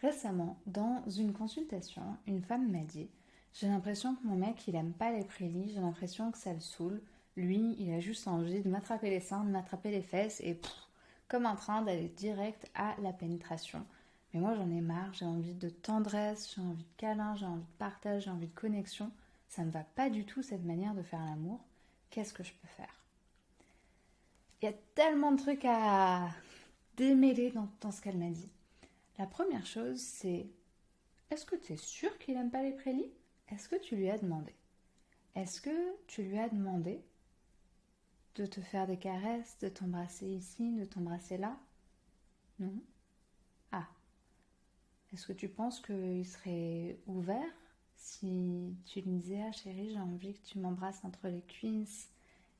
Récemment, dans une consultation, une femme m'a dit J'ai l'impression que mon mec, il aime pas les prélis, j'ai l'impression que ça le saoule. Lui, il a juste envie de m'attraper les seins, de m'attraper les fesses et comme en train d'aller direct à la pénétration. Mais moi, j'en ai marre, j'ai envie de tendresse, j'ai envie de câlin, j'ai envie de partage, j'ai envie de connexion. Ça ne va pas du tout cette manière de faire l'amour. Qu'est-ce que je peux faire? Il y a tellement de trucs à démêler dans, dans ce qu'elle m'a dit. La première chose, c'est est-ce que tu es sûr qu'il n'aime pas les prélis Est-ce que tu lui as demandé? Est-ce que tu lui as demandé de te faire des caresses, de t'embrasser ici, de t'embrasser là? Non. Ah. Est-ce que tu penses qu'il serait ouvert si tu lui disais Ah chérie, j'ai envie que tu m'embrasses entre les cuisses,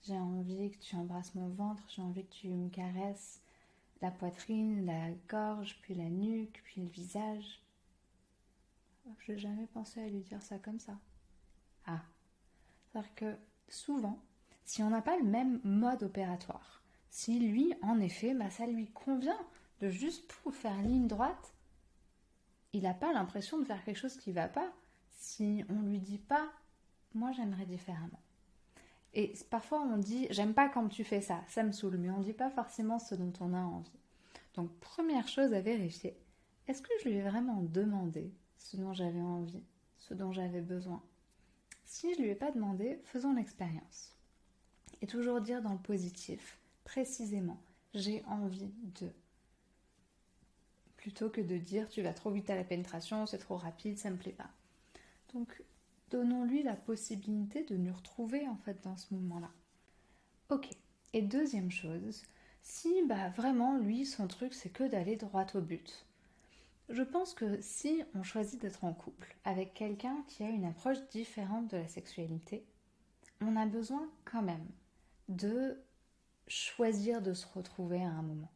j'ai envie que tu embrasses mon ventre, j'ai envie que tu me caresses la poitrine, la gorge, puis la nuque, puis le visage. Je n'ai jamais pensé à lui dire ça comme ça. Ah. C'est-à-dire que souvent, si on n'a pas le même mode opératoire, si lui, en effet, bah, ça lui convient de juste faire ligne droite, il n'a pas l'impression de faire quelque chose qui ne va pas si on lui dit pas moi j'aimerais différemment. Et parfois on dit j'aime pas quand tu fais ça, ça me saoule, mais on dit pas forcément ce dont on a envie. Donc première chose à vérifier, est-ce que je lui ai vraiment demandé ce dont j'avais envie, ce dont j'avais besoin? Si je lui ai pas demandé, faisons l'expérience. Et toujours dire dans le positif, précisément, j'ai envie de. Plutôt que de dire tu vas trop vite à la pénétration, c'est trop rapide, ça me plaît pas. Donc donnons-lui la possibilité de nous retrouver en fait dans ce moment-là. Ok. Et deuxième chose, si bah vraiment lui son truc c'est que d'aller droit au but. Je pense que si on choisit d'être en couple avec quelqu'un qui a une approche différente de la sexualité, on a besoin quand même de choisir de se retrouver à un moment.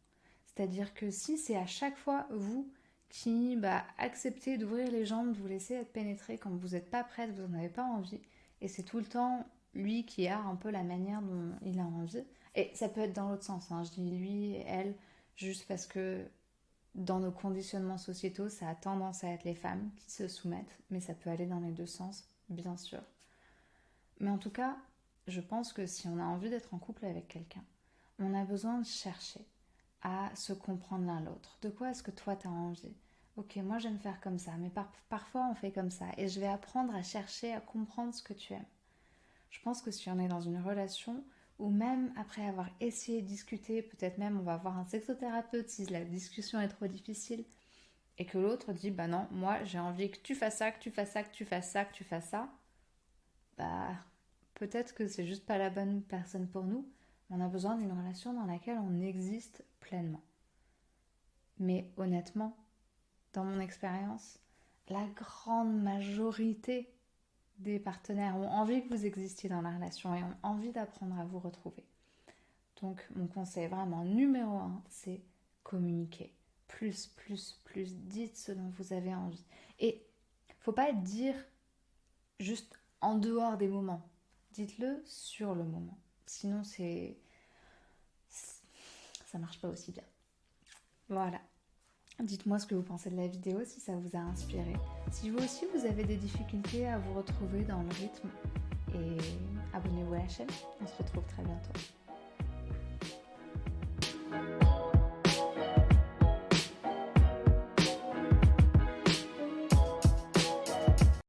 C'est-à-dire que si c'est à chaque fois vous qui bah, acceptez d'ouvrir les jambes, de vous laisser être pénétré. Quand vous n'êtes pas prête, vous n'en avez pas envie, et c'est tout le temps lui qui a un peu la manière dont il a envie, et ça peut être dans l'autre sens, hein. je dis lui, elle, juste parce que dans nos conditionnements sociétaux, ça a tendance à être les femmes qui se soumettent, mais ça peut aller dans les deux sens, bien sûr. Mais en tout cas, je pense que si on a envie d'être en couple avec quelqu'un, on a besoin de chercher à se comprendre l'un l'autre. De quoi est-ce que toi tu as envie? Ok, moi j'aime faire comme ça, mais parfois on fait comme ça. Et je vais apprendre à chercher à comprendre ce que tu aimes. Je pense que si on est dans une relation ou même après avoir essayé de discuter, peut-être même on va voir un sexothérapeute si la discussion est trop difficile, et que l'autre dit bah non, moi j'ai envie que tu fasses ça, que tu fasses ça, que tu fasses ça, que tu fasses ça, bah peut-être que c'est juste pas la bonne personne pour nous. On a besoin d'une relation dans laquelle on existe pleinement. Mais honnêtement, dans mon expérience, la grande majorité des partenaires ont envie que vous existiez dans la relation et ont envie d'apprendre à vous retrouver. Donc mon conseil vraiment numéro un, c'est communiquer. Plus, plus, plus, dites ce dont vous avez envie. Et faut pas dire juste en dehors des moments. Dites-le sur le moment. Sinon, c'est. Ça marche pas aussi bien. Voilà. Dites-moi ce que vous pensez de la vidéo, si ça vous a inspiré. Si vous aussi vous avez des difficultés à vous retrouver dans le rythme, et abonnez-vous à la chaîne. On se retrouve très bientôt.